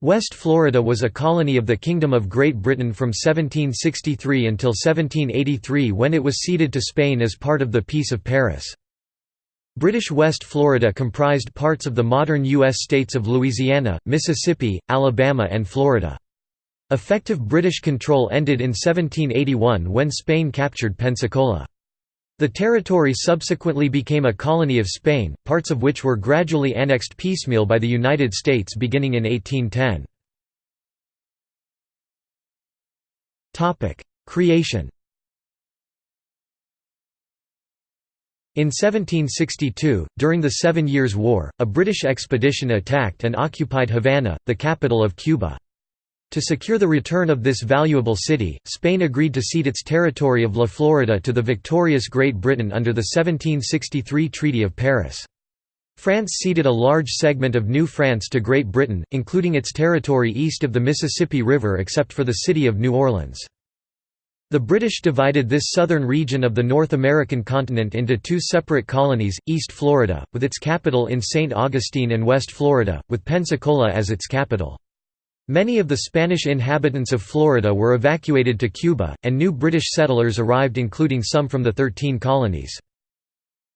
West Florida was a colony of the Kingdom of Great Britain from 1763 until 1783 when it was ceded to Spain as part of the Peace of Paris. British West Florida comprised parts of the modern U.S. states of Louisiana, Mississippi, Alabama and Florida. Effective British control ended in 1781 when Spain captured Pensacola. The territory subsequently became a colony of Spain, parts of which were gradually annexed piecemeal by the United States beginning in 1810. Creation In 1762, during the Seven Years' War, a British expedition attacked and occupied Havana, the capital of Cuba. To secure the return of this valuable city, Spain agreed to cede its territory of La Florida to the victorious Great Britain under the 1763 Treaty of Paris. France ceded a large segment of New France to Great Britain, including its territory east of the Mississippi River except for the city of New Orleans. The British divided this southern region of the North American continent into two separate colonies, East Florida, with its capital in St. Augustine and West Florida, with Pensacola as its capital. Many of the Spanish inhabitants of Florida were evacuated to Cuba, and new British settlers arrived including some from the Thirteen Colonies.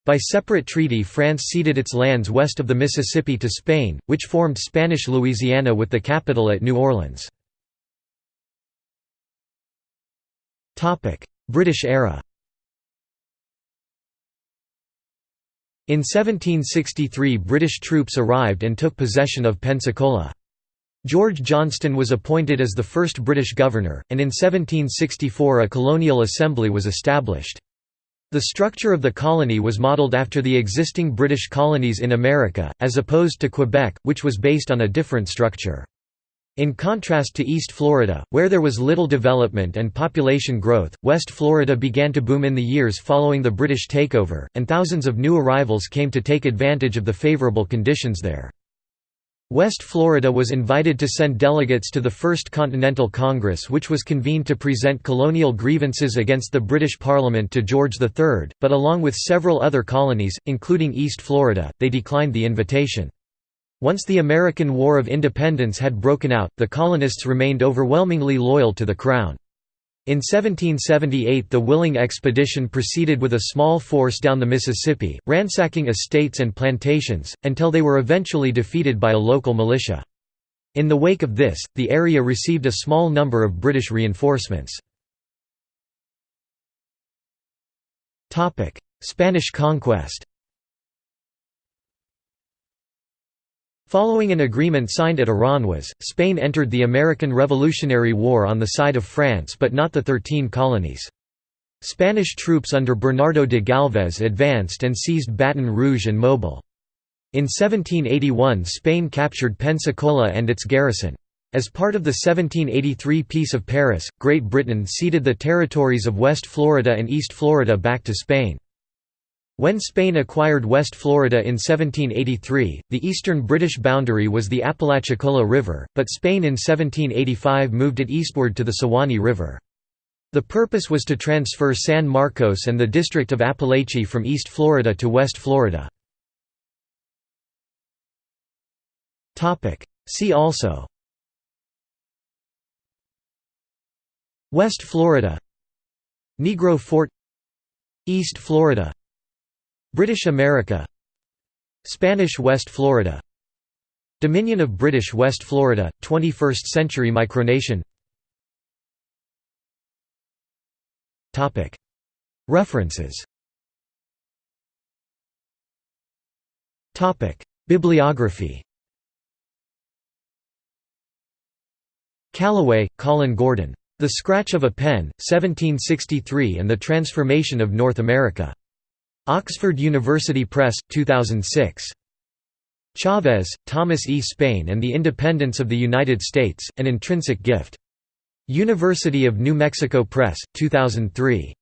By separate treaty France ceded its lands west of the Mississippi to Spain, which formed Spanish Louisiana with the capital at New Orleans. British era In 1763 British troops arrived and took possession of Pensacola. George Johnstone was appointed as the first British governor, and in 1764 a colonial assembly was established. The structure of the colony was modelled after the existing British colonies in America, as opposed to Quebec, which was based on a different structure. In contrast to East Florida, where there was little development and population growth, West Florida began to boom in the years following the British takeover, and thousands of new arrivals came to take advantage of the favourable conditions there. West Florida was invited to send delegates to the First Continental Congress which was convened to present colonial grievances against the British Parliament to George III, but along with several other colonies, including East Florida, they declined the invitation. Once the American War of Independence had broken out, the colonists remained overwhelmingly loyal to the Crown. In 1778 the Willing expedition proceeded with a small force down the Mississippi, ransacking estates and plantations, until they were eventually defeated by a local militia. In the wake of this, the area received a small number of British reinforcements. Spanish conquest Following an agreement signed at Aranjuez, Spain entered the American Revolutionary War on the side of France but not the Thirteen Colonies. Spanish troops under Bernardo de Galvez advanced and seized Baton Rouge and Mobile. In 1781 Spain captured Pensacola and its garrison. As part of the 1783 Peace of Paris, Great Britain ceded the territories of West Florida and East Florida back to Spain. When Spain acquired West Florida in 1783, the eastern British boundary was the Apalachicola River, but Spain in 1785 moved it eastward to the Suwannee River. The purpose was to transfer San Marcos and the District of Apalachee from East Florida to West Florida. See also West Florida Negro Fort East Florida British America Spanish West Florida Dominion of British West Florida, 21st-century micronation. References. Bibliography. Calloway, Colin Gordon. The Scratch of a Pen, 1763 and the Transformation of North America. Oxford University Press, 2006. Chavez, Thomas E. Spain and the Independence of the United States, An Intrinsic Gift. University of New Mexico Press, 2003.